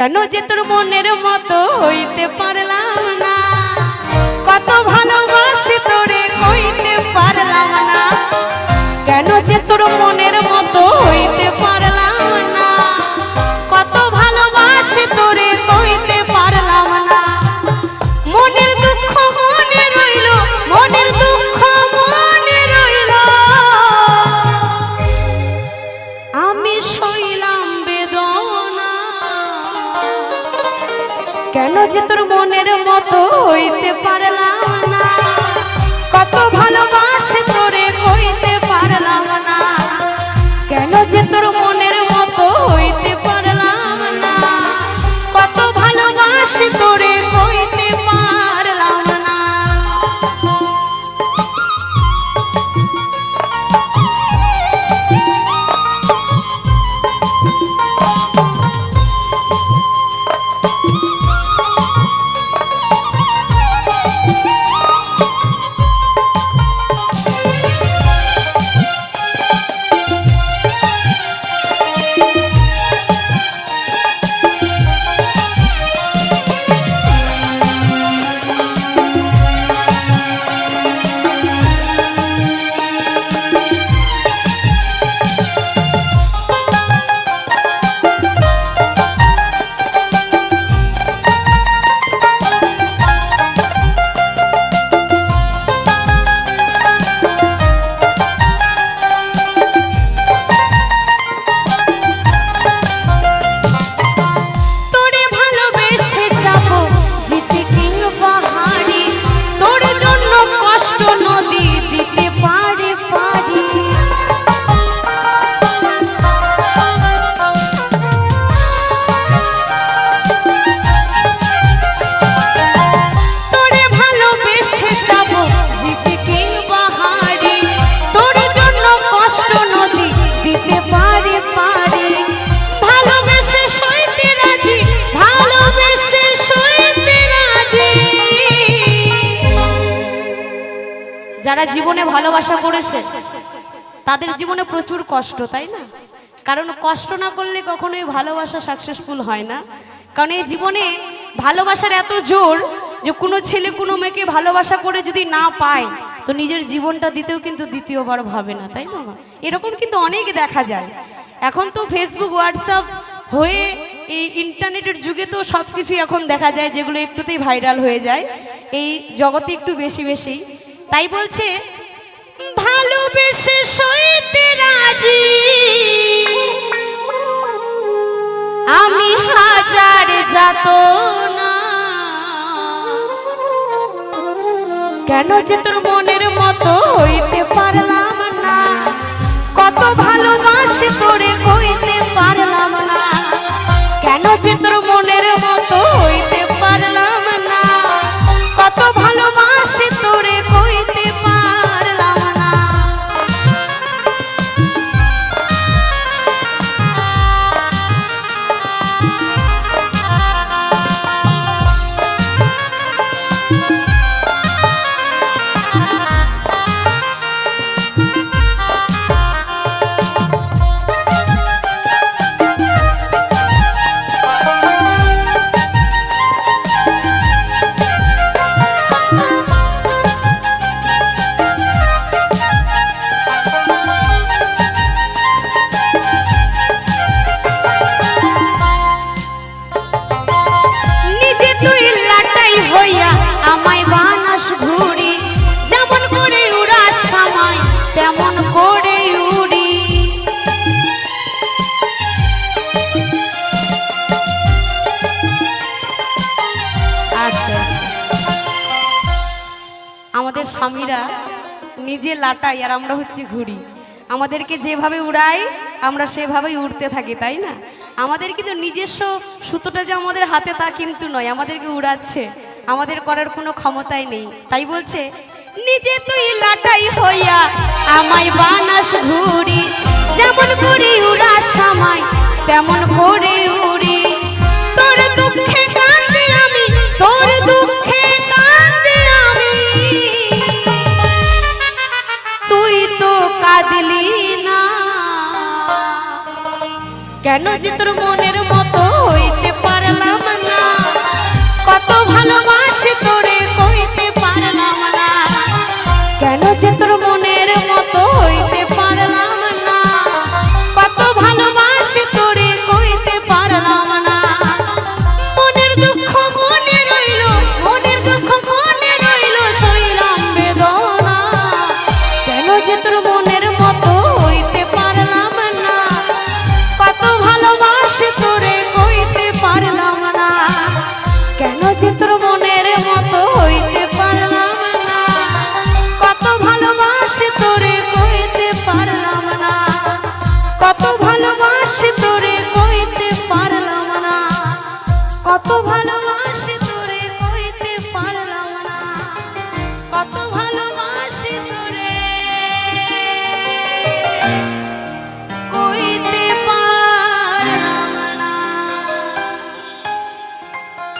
কেন যে তোর মনের মতো হইতে পারলাম না? কত ভালোবাসি তোরে হইতে পারলাম না। কেন যে তোর মনের ভালোবাসে যারা জীবনে ভালোবাসা করেছে, তাদের জীবনে প্রচুর কষ্ট, তাই না? কারণ কষ্ট না করলে কখনোই ভালোবাসা সাকসেসফুল হয় না। কারণ এই জীবনে ভালোবাসার এত জোর যে কোনো ছেলে, কোনো মেয়েকে ভালোবাসা করে যদি না পায়, তো নিজের জীবনটা দিতেও কিন্তু দ্বিতীয়বার ভাবে না, তাই না? এরকম কিন্তু অনেক দেখা যায়। এখন তো ফেসবুক হোয়াটসঅ্যাপ হয়ে এই ইন্টারনেটের যুগে তো সব কিছুই এখন দেখা যায়, যেগুলো একটুতেই ভাইরাল হয়ে যায়। এই জগতে একটু বেশি বেশি। তাই বলছে, ভালোবেসে সইতে রাজি। আমি হাজার যাত না কেন যে তোর মনের মতো হইতে পারলাম না? কত ভালোবাসি তোরে কইতে আমাদের স্বামীরা নিজে লাটাই আর আমরা হচ্ছে ঘুরি আমাদেরকে যেভাবে উড়াই, আমরা সেভাবেই উড়তে থাকি, তাই না? আমাদের কিন্তু নিজস্ব সুতোটা যে আমাদের হাতে তা কিন্তু নয়, আমাদেরকে উড়াচ্ছে। আমাদের করার কোনো ক্ষমতাই নেই। তাই বলছে, নিজে তুই লাটাই হইয়া আমায় বানাস ঘুরি যেমন করি উড়া সময় তেমন করে কেন যে তোর মনের মতো হইতে পারলাম না? কত ভালোবাসা